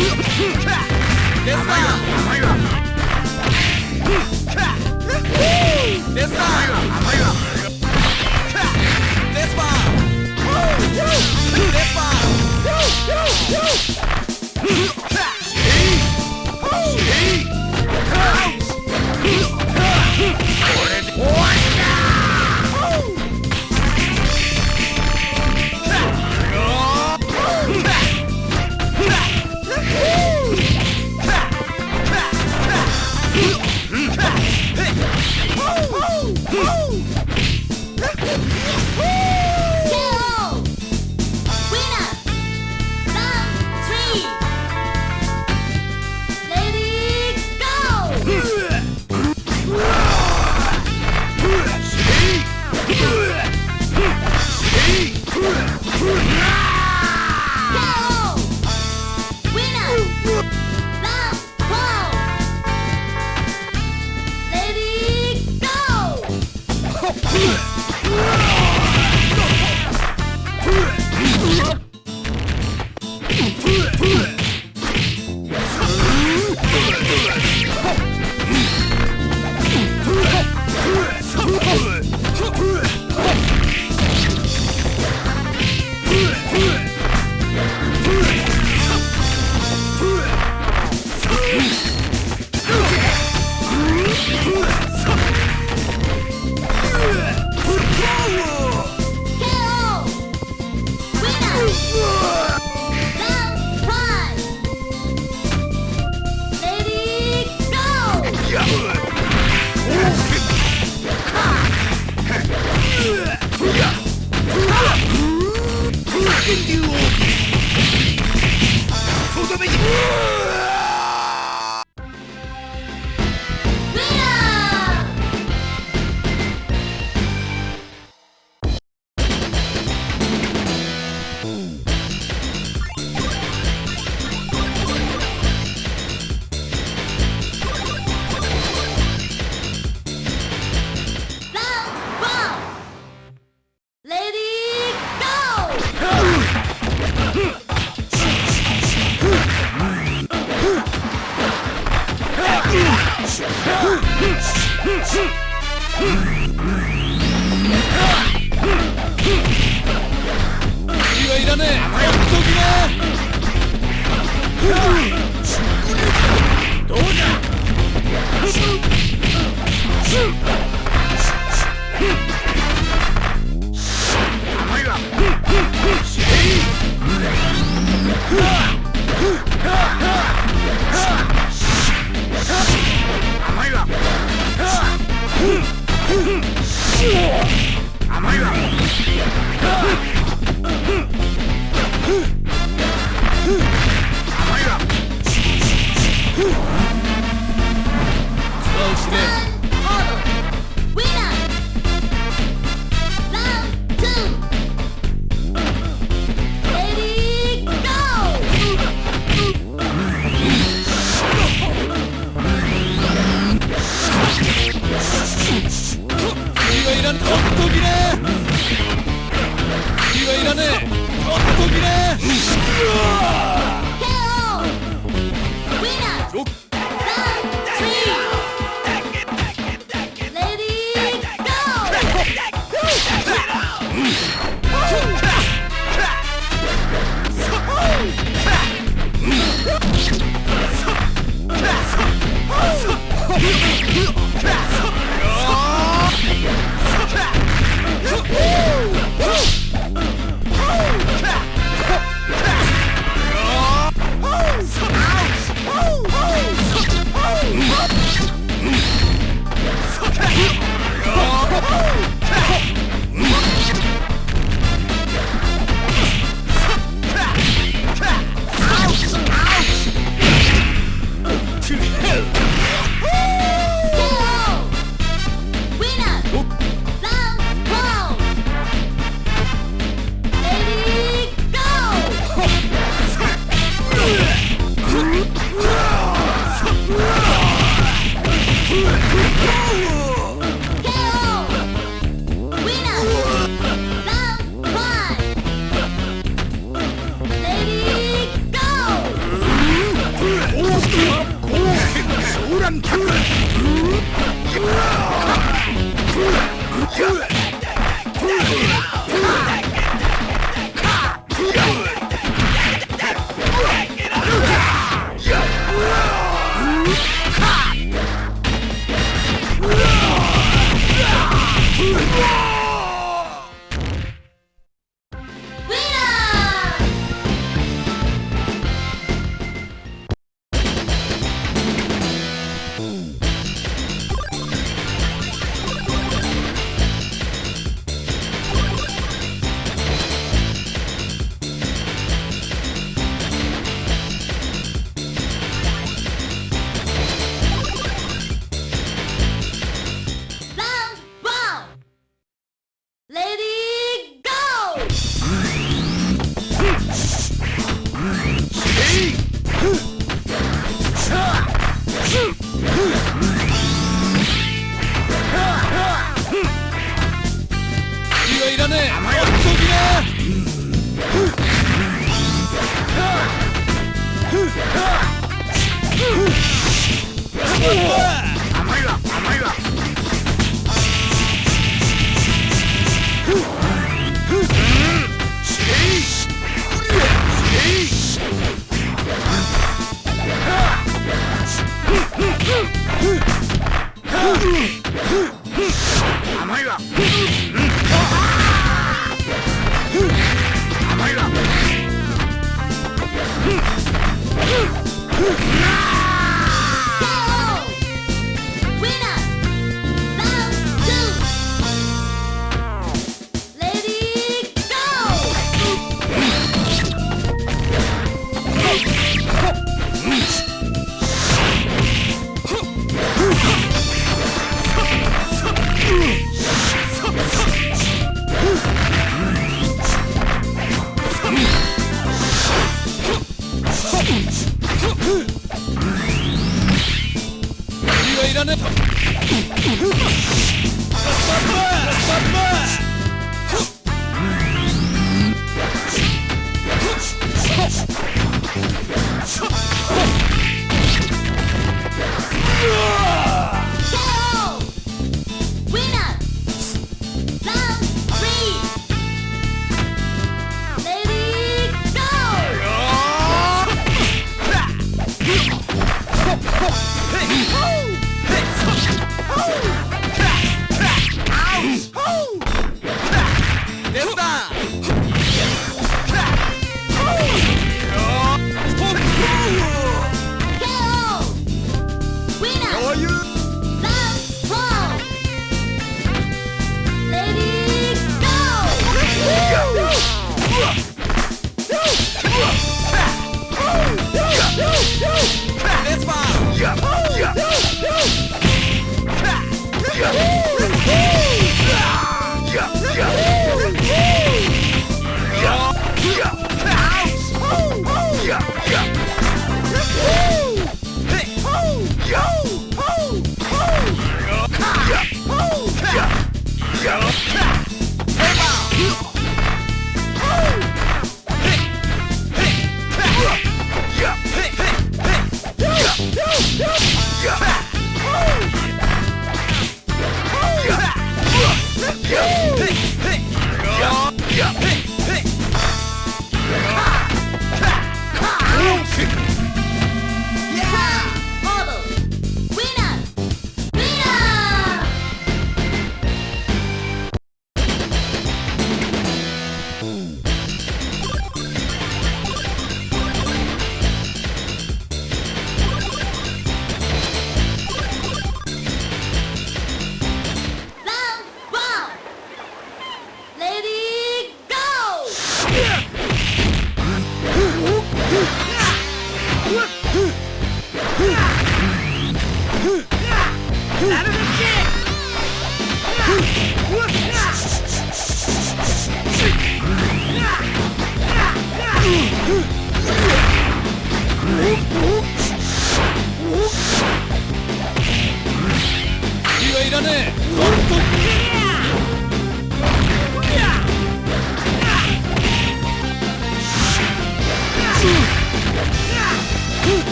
This time! This time! This time! This time! This time!